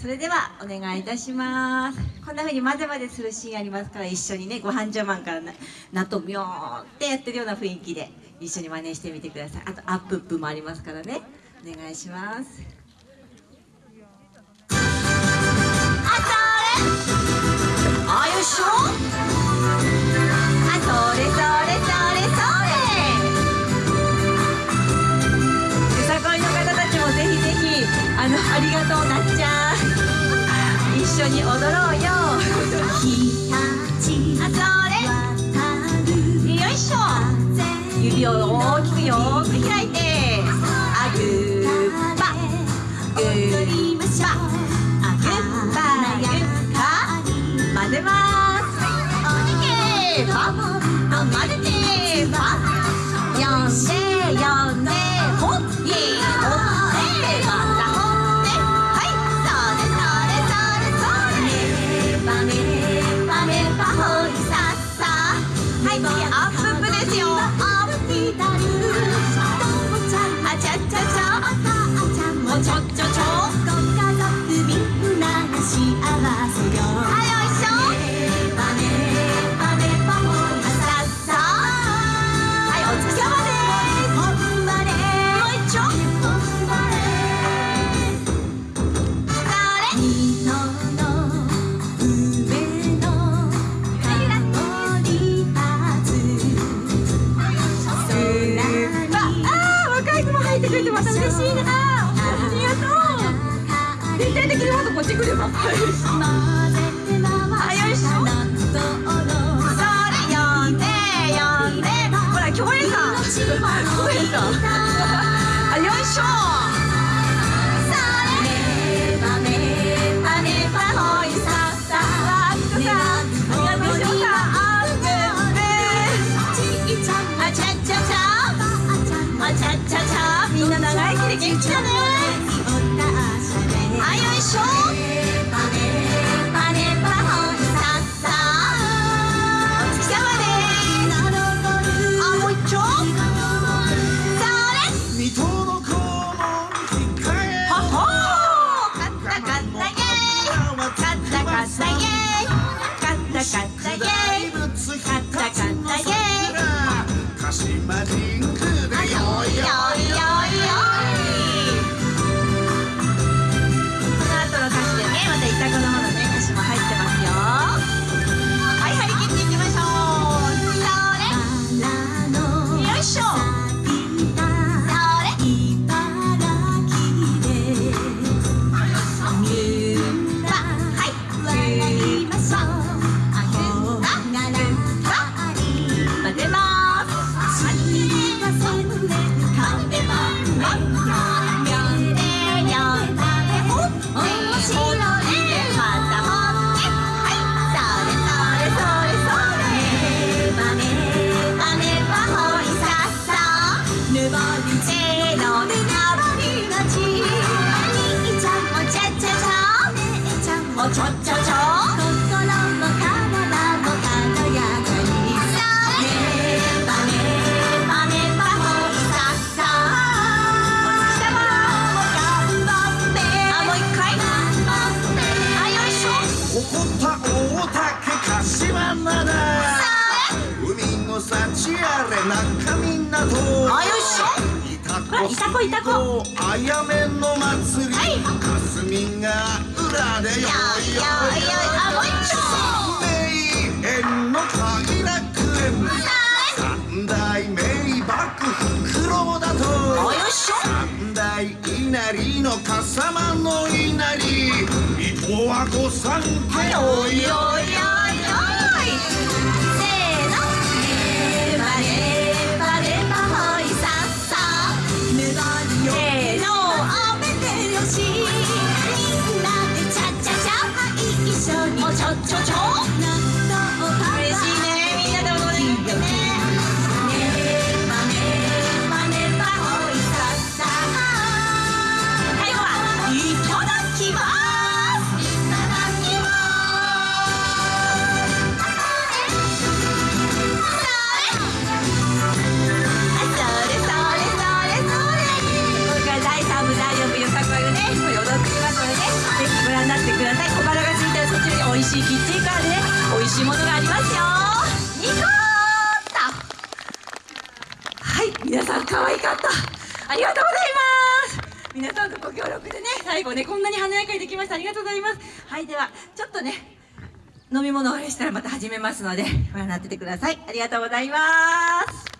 それではお願いいたします。こんなふうに混ぜ混ぜするシーンありますから一緒にねご飯茶碗から納豆ミョーってやってるような雰囲気で一緒に真似してみてください。あとアップップもありますからね。お願いします。ああれ Are? に踊ろうよ。それよいしょ。指を大きくよく開いて。あぐーぱぐーぱあぐーぱぐーぱ混ぜます。おにけーぱ混ぜまた嬉しいな。ありがとう。全体的にまたこっち来れば。ち来たね。あよいしょ。おいおいい、い、三代稲荷の笠間の稲荷伊藤は御三家かった。ありがとうございます。皆さんのご協力でね最後ねこんなに華やかにできました。ありがとうございます。はいではちょっとね飲み物をあれしたらまた始めますのでご覧になっててください。ありがとうございます。